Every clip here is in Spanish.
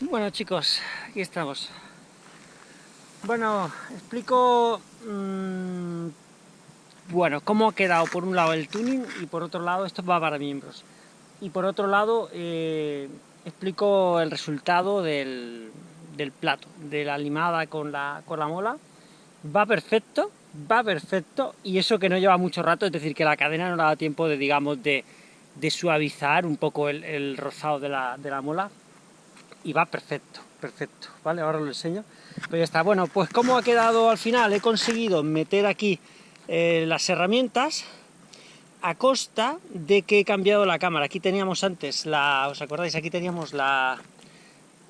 Bueno chicos, aquí estamos. Bueno, explico mmm, bueno, cómo ha quedado por un lado el tuning y por otro lado esto va para miembros. Y por otro lado eh, explico el resultado del, del, plato, de la limada con la, con la mola. Va perfecto, va perfecto y eso que no lleva mucho rato, es decir, que la cadena no le da tiempo de, digamos, de, de suavizar un poco el, el rozado de la, de la mola y va perfecto, perfecto, ¿vale? Ahora lo enseño. Pero ya está, bueno, pues ¿cómo ha quedado al final? He conseguido meter aquí eh, las herramientas a costa de que he cambiado la cámara. Aquí teníamos antes, la, ¿os acordáis? Aquí teníamos la,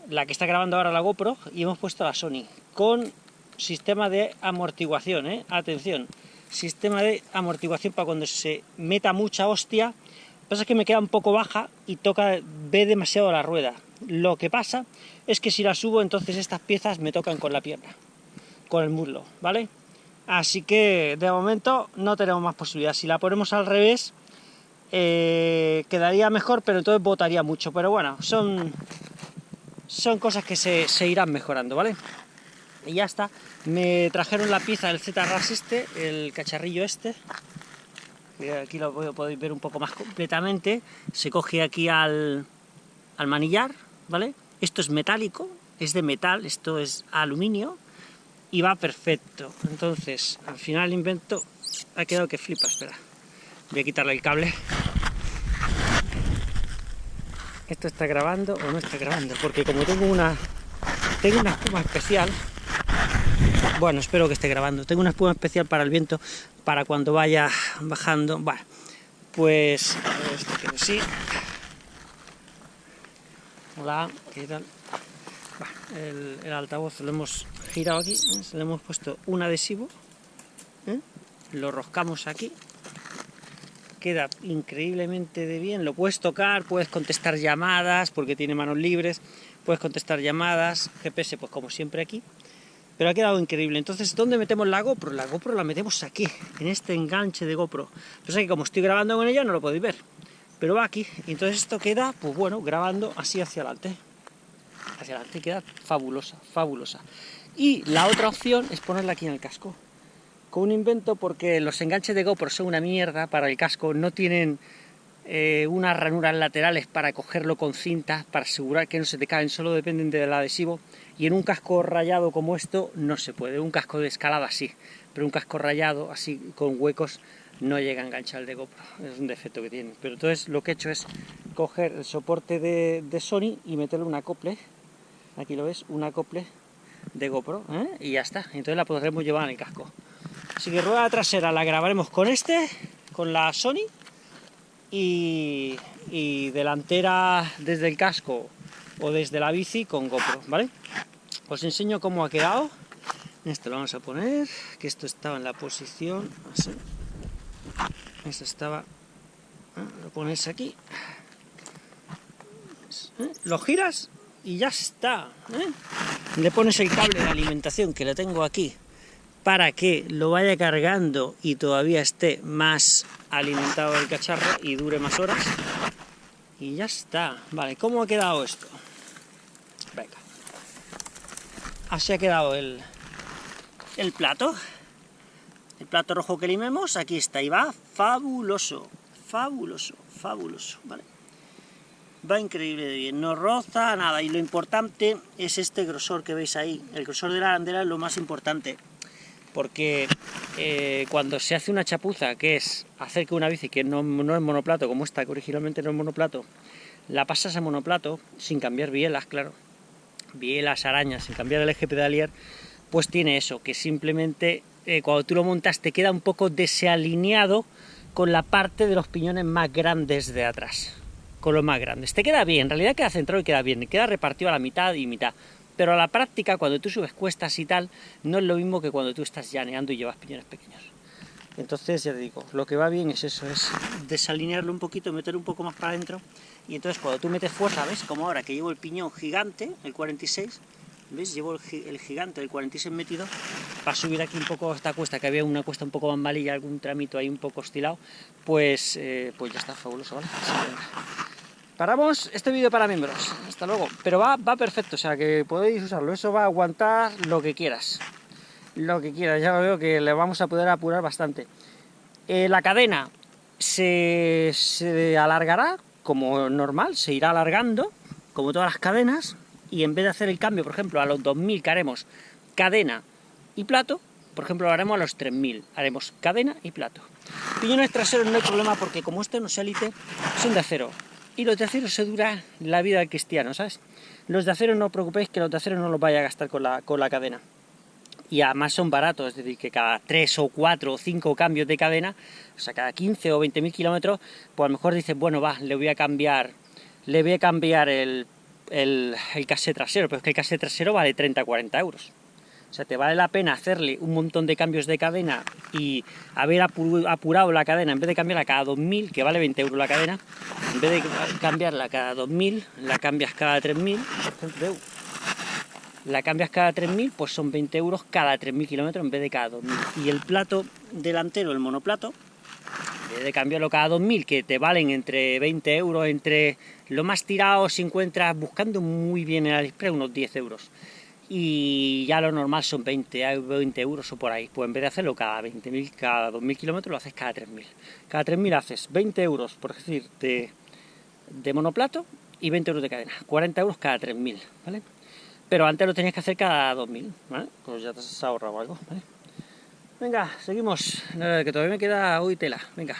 la que está grabando ahora la GoPro y hemos puesto la Sony con sistema de amortiguación, ¿eh? Atención, sistema de amortiguación para cuando se meta mucha hostia. Lo que pasa es que me queda un poco baja y toca, ve demasiado la rueda. Lo que pasa es que si la subo, entonces estas piezas me tocan con la pierna, con el muslo, ¿vale? Así que de momento no tenemos más posibilidad. Si la ponemos al revés, eh, quedaría mejor, pero entonces botaría mucho. Pero bueno, son, son cosas que se, se irán mejorando, ¿vale? Y ya está. Me trajeron la pieza del Z-Ras este, el cacharrillo este, aquí lo podéis ver un poco más completamente, se coge aquí al, al manillar, ¿vale? Esto es metálico, es de metal, esto es aluminio, y va perfecto. Entonces, al final el invento ha quedado que flipa, espera. Voy a quitarle el cable. Esto está grabando o no está grabando, porque como tengo una tengo una espuma especial, bueno, espero que esté grabando, tengo una espuma especial para el viento, para cuando vaya bajando, bueno, pues esto que sí, Hola, ¿qué tal? El, altavoz lo hemos girado aquí, ¿eh? le hemos puesto un adhesivo, ¿eh? lo roscamos aquí, queda increíblemente de bien, lo puedes tocar, puedes contestar llamadas, porque tiene manos libres, puedes contestar llamadas, GPS pues como siempre aquí, pero ha quedado increíble. Entonces, ¿dónde metemos la GoPro? La GoPro la metemos aquí, en este enganche de GoPro. Entonces, que como estoy grabando con ella no lo podéis ver, pero va aquí, entonces esto queda, pues bueno, grabando así hacia adelante, hacia adelante, queda fabulosa, fabulosa. Y la otra opción es ponerla aquí en el casco, con un invento porque los enganches de GoPro son una mierda para el casco, no tienen eh, unas ranuras laterales para cogerlo con cintas, para asegurar que no se te caen, solo dependen del adhesivo, y en un casco rayado como esto no se puede, un casco de escalada sí, pero un casco rayado así con huecos no llega a enganchar el de GoPro, es un defecto que tiene. Pero entonces lo que he hecho es coger el soporte de, Sony y meterle un acople, aquí lo ves, un acople de GoPro, ¿eh? y ya está, entonces la podremos llevar en el casco. Así que rueda trasera la grabaremos con este, con la Sony, y, y delantera desde el casco o desde la bici con GoPro, ¿vale? Os enseño cómo ha quedado. Esto lo vamos a poner, que esto estaba en la posición así. Esto estaba... ¿eh? Lo pones aquí. ¿eh? Lo giras y ya está. ¿eh? Le pones el cable de alimentación que lo tengo aquí para que lo vaya cargando y todavía esté más alimentado el cacharro y dure más horas. Y ya está. Vale, ¿cómo ha quedado esto? Venga. Así ha quedado el, el plato. El plato rojo que limemos, aquí está, y va fabuloso, fabuloso, fabuloso. Va increíble de bien, no roza nada, y lo importante es este grosor que veis ahí, el grosor de la arandela es lo más importante, porque eh, cuando se hace una chapuza, que es hacer que una bici que no, no es monoplato, como esta, que originalmente no es monoplato, la pasas a monoplato, sin cambiar bielas, claro, bielas, arañas, sin cambiar el eje pedalier, pues tiene eso, que simplemente eh, cuando tú lo montas te queda un poco desalineado con la parte de los piñones más grandes de atrás, con los más grandes. Te queda bien, en realidad queda centrado y queda bien, queda repartido a la mitad y mitad. Pero a la práctica, cuando tú subes cuestas y tal, no es lo mismo que cuando tú estás llaneando y llevas piñones pequeños. Entonces, ya te digo, lo que va bien es eso, es desalinearlo un poquito, meter un poco más para adentro, y entonces cuando tú metes fuerza, ¿ves? Como ahora que llevo el piñón gigante, el 46, ¿Veis? Llevo el, gigante del 46 metido para subir aquí un poco esta cuesta, que había una cuesta un poco y algún tramito ahí un poco oscilado, pues, eh, pues ya está fabuloso, ¿vale? Paramos este vídeo para miembros. Hasta luego. Pero va, va perfecto, o sea que podéis usarlo. Eso va a aguantar lo que quieras. Lo que quieras. Ya veo que le vamos a poder apurar bastante. Eh, la cadena se, se alargará como normal, se irá alargando, como todas las cadenas, y en vez de hacer el cambio, por ejemplo, a los 2000 que haremos cadena y plato, por ejemplo, lo haremos a los 3000, haremos cadena y plato. Piñones traseros no hay problema porque como este no es élite, son de acero. Y los de acero se dura la vida del cristiano, ¿sabes? Los de acero no os preocupéis que los de acero no los vaya a gastar con la, con la cadena. Y además son baratos, es decir, que cada 3 o 4 o 5 cambios de cadena, o sea, cada 15 o 20 mil kilómetros, pues a lo mejor dices, bueno, va, le voy a cambiar, le voy a cambiar el, el, el trasero, pero es que el casé trasero vale 30 o 40 euros. O sea, te vale la pena hacerle un montón de cambios de cadena y haber apurado la cadena, en vez de cambiarla cada 2000, que vale 20 euros la cadena, en vez de cambiarla cada 2000, la cambias cada 3000, la cambias cada 3000, pues son 20 euros cada 3000 kilómetros en vez de cada 2000. Y el plato delantero, el monoplato, de cambiarlo cada 2000, que te valen entre 20 euros, entre lo más tirado si encuentras buscando muy bien en AliExpress unos 10 euros y ya lo normal son 20, 20 euros o por ahí. Pues en vez de hacerlo cada 20.000, cada 2.000 kilómetros, lo haces cada 3.000. Cada 3.000 haces 20 euros, por decir, de, de, monoplato y 20 euros de cadena. 40 euros cada 3.000, ¿vale? Pero antes lo tenías que hacer cada 2.000, ¿vale? Pues ya te has ahorrado algo, ¿vale? Venga, seguimos, que todavía me queda hoy tela, venga.